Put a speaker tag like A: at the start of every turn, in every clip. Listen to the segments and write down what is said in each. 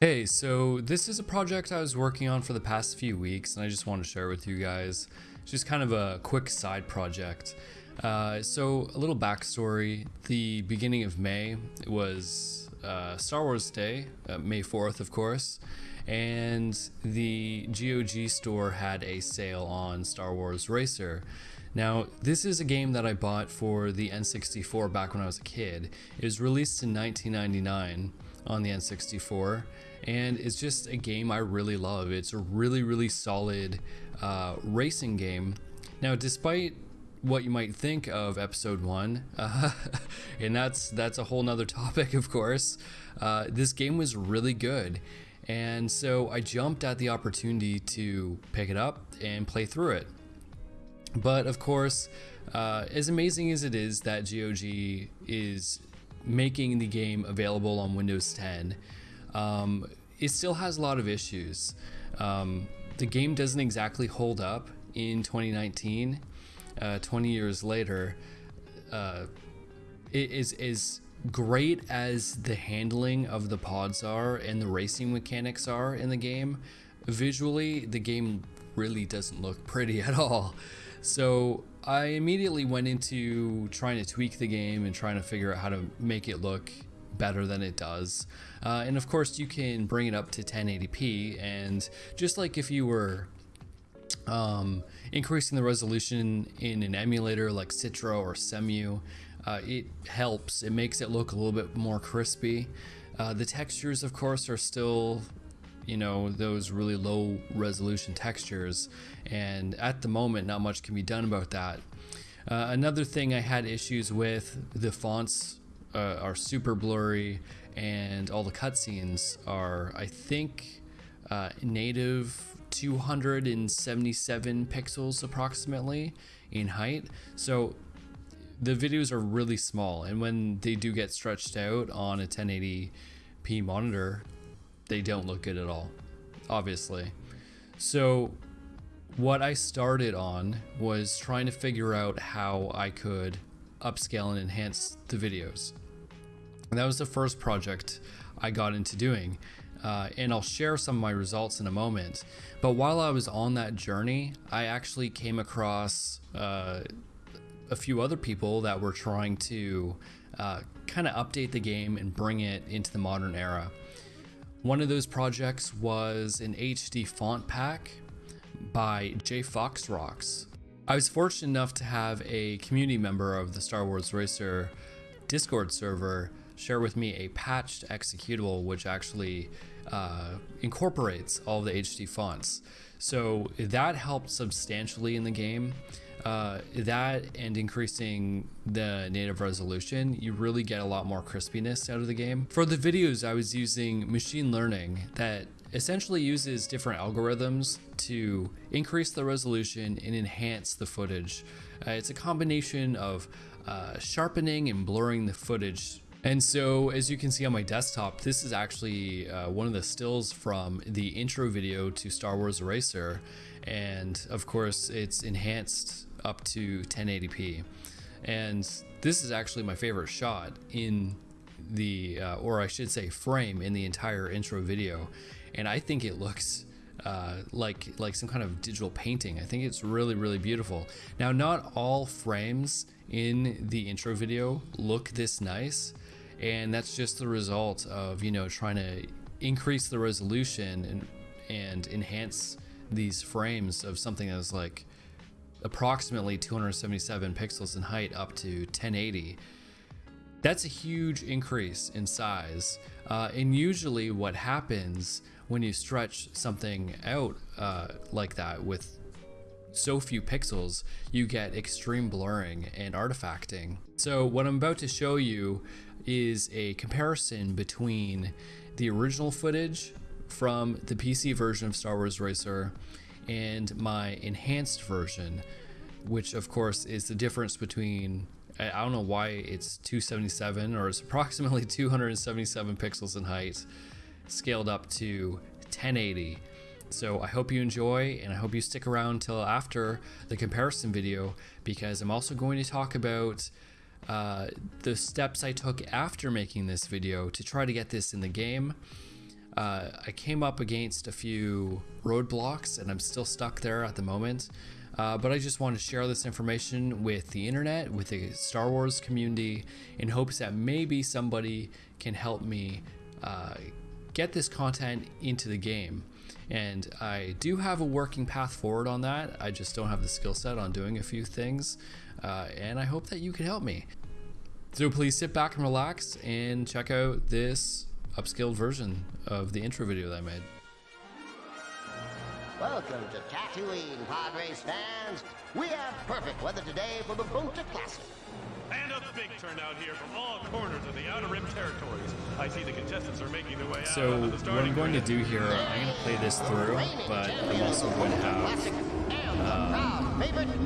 A: Hey, so this is a project I was working on for the past few weeks and I just want to share with you guys. It's just kind of a quick side project. Uh, so, a little backstory the beginning of May it was uh, Star Wars Day, uh, May 4th, of course, and the GOG store had a sale on Star Wars Racer. Now, this is a game that I bought for the N64 back when I was a kid. It was released in 1999 on the N64 and it's just a game I really love. It's a really, really solid uh, racing game. Now, despite what you might think of episode one, uh, and that's that's a whole nother topic, of course. Uh, this game was really good, and so I jumped at the opportunity to pick it up and play through it. But of course, uh, as amazing as it is that GOG is making the game available on Windows 10, um, it still has a lot of issues. Um, the game doesn't exactly hold up in 2019, uh, 20 years later. Uh, it is as great as the handling of the pods are and the racing mechanics are in the game. Visually, the game really doesn't look pretty at all. So I immediately went into trying to tweak the game and trying to figure out how to make it look better than it does. Uh, and of course, you can bring it up to 1080p. And just like if you were um, increasing the resolution in an emulator like Citra or Cemu, uh, it helps. It makes it look a little bit more crispy. Uh, the textures, of course, are still you know those really low resolution textures. And at the moment not much can be done about that. Uh, another thing I had issues with the fonts uh, are super blurry, and all the cutscenes are, I think, uh, native 277 pixels approximately in height. So the videos are really small, and when they do get stretched out on a 1080p monitor, they don't look good at all, obviously. So what I started on was trying to figure out how I could upscale and enhance the videos. And that was the first project I got into doing. Uh, and I'll share some of my results in a moment. But while I was on that journey, I actually came across uh, a few other people that were trying to uh, kind of update the game and bring it into the modern era. One of those projects was an HD font pack by J Fox Rocks. I was fortunate enough to have a community member of the Star Wars Racer Discord server share with me a patched executable which actually uh, incorporates all the HD fonts. So that helped substantially in the game. Uh, that and increasing the native resolution, you really get a lot more crispiness out of the game. For the videos, I was using machine learning that essentially uses different algorithms to increase the resolution and enhance the footage. Uh, it's a combination of uh, sharpening and blurring the footage. And so, as you can see on my desktop, this is actually uh, one of the stills from the intro video to Star Wars Racer. And of course, it's enhanced up to 1080p. And this is actually my favorite shot in the, uh, or I should say, frame in the entire intro video and I think it looks uh, like like some kind of digital painting. I think it's really really beautiful. Now, not all frames in the intro video look this nice, and that's just the result of you know trying to increase the resolution and and enhance these frames of something that's like approximately 277 pixels in height up to 1080 that's a huge increase in size. Uh, and usually, what happens when you stretch something out uh, like that with so few pixels, you get extreme blurring and artifacting. So, what I'm about to show you is a comparison between the original footage from the PC version of Star Wars Racer and my enhanced version, which, of course, is the difference between I don't know why it's 277 or it's approximately 277 pixels in height, scaled up to 1080. So I hope you enjoy and I hope you stick around till after the comparison video because I'm also going to talk about uh, the steps I took after making this video to try to get this in the game. Uh, I came up against a few roadblocks and I'm still stuck there at the moment. Uh, but I just want to share this information with the internet, with the Star Wars community, in hopes that maybe somebody can help me uh, get this content into the game. And I do have a working path forward on that. I just don't have the skill set on doing a few things. Uh, and I hope that you can help me. So please sit back and relax and check out this upscaled version of the intro video that I made.
B: Welcome to Tatooine, podrace fans. We have perfect weather today for the Boonta Classic.
C: And a big turnout here from all corners of the Outer Rim territories. I see the contestants are making their way
A: So
C: out onto the
A: what I'm going to do here, I'm going to play this through, but I'm also going to have um,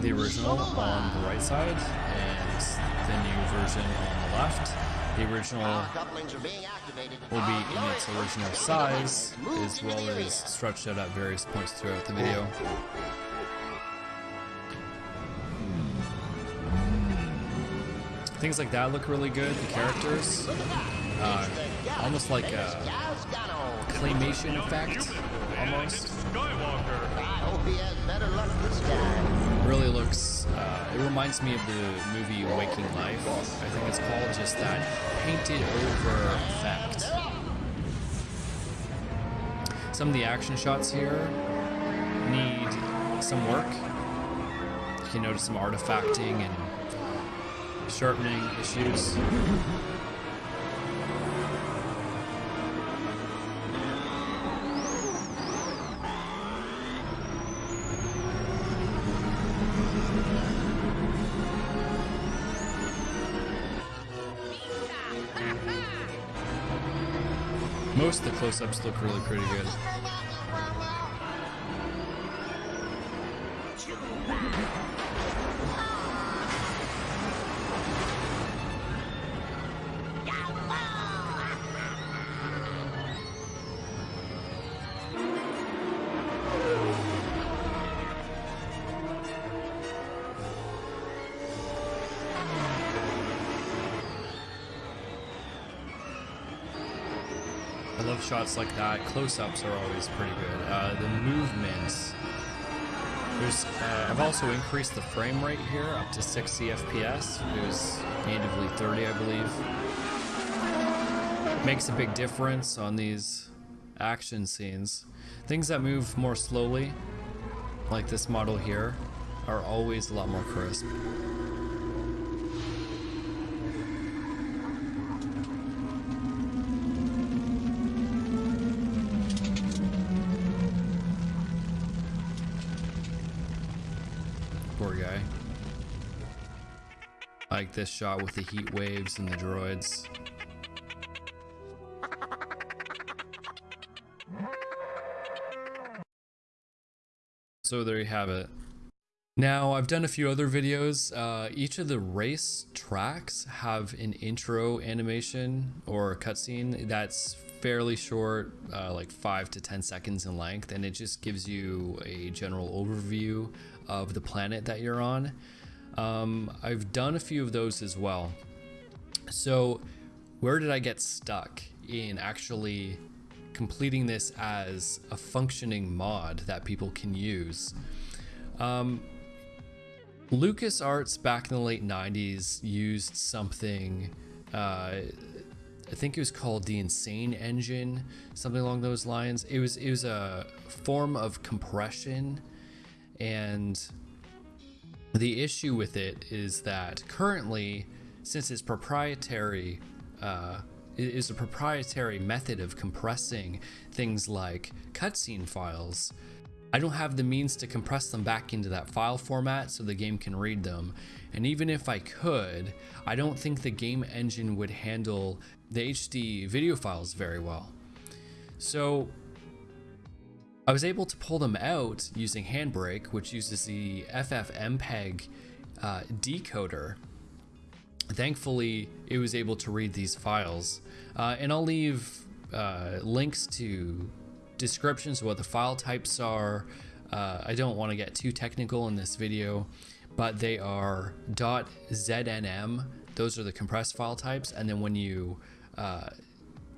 A: the original on the right side and the new version on the left. The original
B: couplings are being activated.
A: will be in its original size, as well as stretched out at various points throughout the video. Things like that look really good. The characters, uh, almost like a claymation effect, almost. Really looks uh, it reminds me of the movie waking life. I think it's called just that painted over effect. Some of the action shots here need some work. You can notice some artifacting and sharpening issues close-ups look really pretty good love shots like that. Close-ups are always pretty good. Uh, the movements. Uh, I've also increased the frame rate here up to 60 FPS. It was natively 30, I believe. Makes a big difference on these action scenes. Things that move more slowly, like this model here, are always a lot more crisp. Like this shot with the heat waves and the droids. So there you have it. Now, I've done a few other videos. Uh, each of the race tracks have an intro animation or cutscene that's fairly short, uh, like 5 to 10 seconds in length, and it just gives you a general overview of the planet that you're on. Um, I've done a few of those as well. So, where did I get stuck in actually completing this as a functioning mod that people can use? Um, LucasArts back in the late 90s used something, uh, I think it was called the Insane Engine, something along those lines. It was, it was a form of compression, and the issue with it is that currently, since it's proprietary, uh, it is a proprietary method of compressing things like cutscene files. I don't have the means to compress them back into that file format so the game can read them. And even if I could, I don't think the game engine would handle the HD video files very well. So I was able to pull them out using Handbrake, which uses the FFmpeg uh, decoder. Thankfully, it was able to read these files. Uh, and I'll leave uh, links to descriptions of what the file types are. Uh, I don't want to get too technical in this video, but they are .znm. Those are the compressed file types. And then when you uh,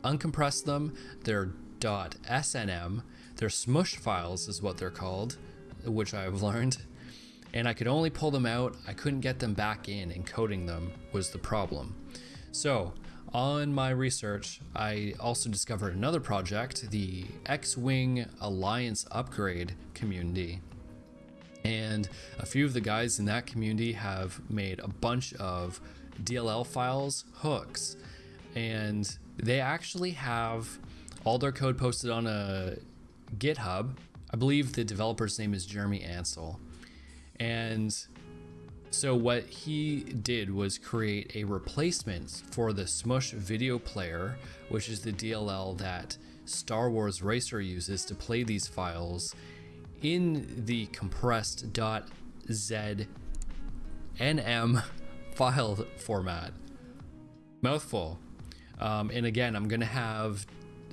A: uncompress them, they're .snm. They're smush files is what they're called, which I've learned. And I could only pull them out. I couldn't get them back in encoding them was the problem. So on my research, I also discovered another project, the X-Wing Alliance Upgrade community. And a few of the guys in that community have made a bunch of DLL files hooks. And they actually have all their code posted on a GitHub. I believe the developer's name is Jeremy Ansel. And so what he did was create a replacement for the Smush video player, which is the DLL that Star Wars Racer uses to play these files in the compressed .znm file format. Mouthful. Um, and again, I'm going to have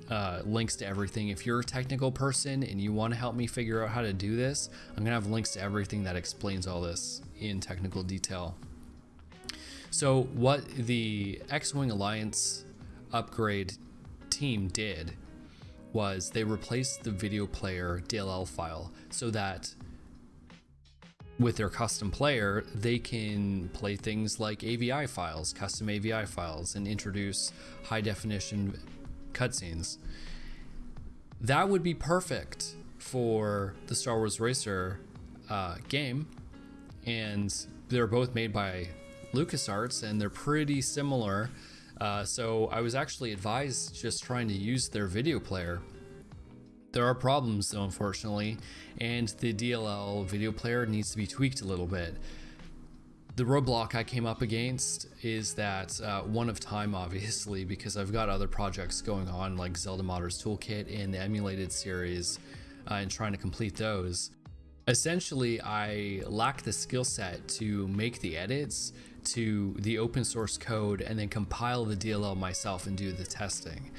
A: uh, links to everything. If you're a technical person and you want to help me figure out how to do this, I'm going to have links to everything that explains all this in technical detail. So, what the X Wing Alliance upgrade team did was they replaced the video player DLL file so that with their custom player, they can play things like AVI files, custom AVI files, and introduce high definition cutscenes. That would be perfect for the Star Wars Racer uh, game, and they're both made by LucasArts, and they're pretty similar. Uh, so I was actually advised just trying to use their video player. There are problems though, unfortunately, and the DLL video player needs to be tweaked a little bit. The roadblock I came up against is that uh, one of time, obviously, because I've got other projects going on like Zelda Modders Toolkit and the emulated series uh, and trying to complete those. Essentially, I lack the skill set to make the edits to the open source code and then compile the DLL myself and do the testing.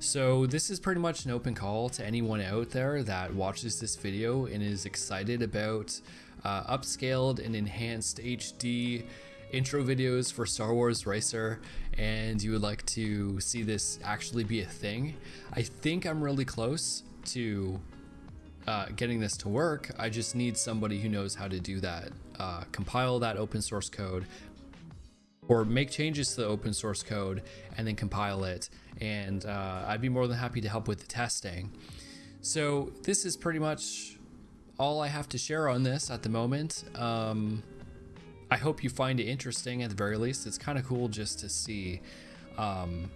A: So this is pretty much an open call to anyone out there that watches this video and is excited about uh, upscaled and enhanced HD intro videos for Star Wars Racer and you would like to see this actually be a thing, I think I'm really close to uh, getting this to work. I just need somebody who knows how to do that. Uh, compile that open source code or make changes to the open source code and then compile it. And uh, I'd be more than happy to help with the testing. So this is pretty much all I have to share on this at the moment. Um, I hope you find it interesting at the very least. It's kind of cool just to see, um,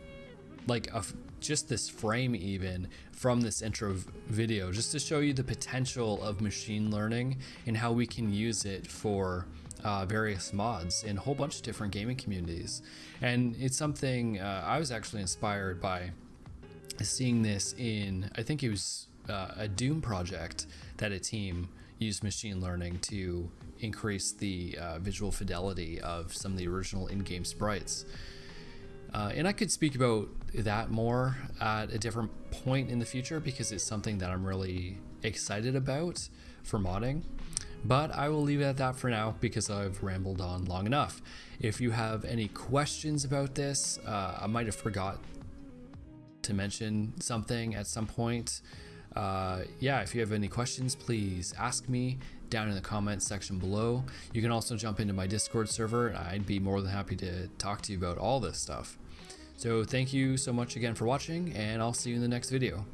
A: like, a, just this frame even from this intro video, just to show you the potential of machine learning and how we can use it for uh, various mods in a whole bunch of different gaming communities. And it's something uh, I was actually inspired by seeing this in, I think it was uh, a Doom project that a team used machine learning to increase the uh, visual fidelity of some of the original in-game sprites. Uh, and I could speak about that more at a different point in the future because it's something that I'm really excited about for modding. But I will leave it at that for now because I've rambled on long enough. If you have any questions about this, uh, I might have forgot to mention something at some point uh, yeah, if you have any questions, please ask me down in the comments section below. You can also jump into my Discord server. I'd be more than happy to talk to you about all this stuff. So thank you so much again for watching, and I'll see you in the next video.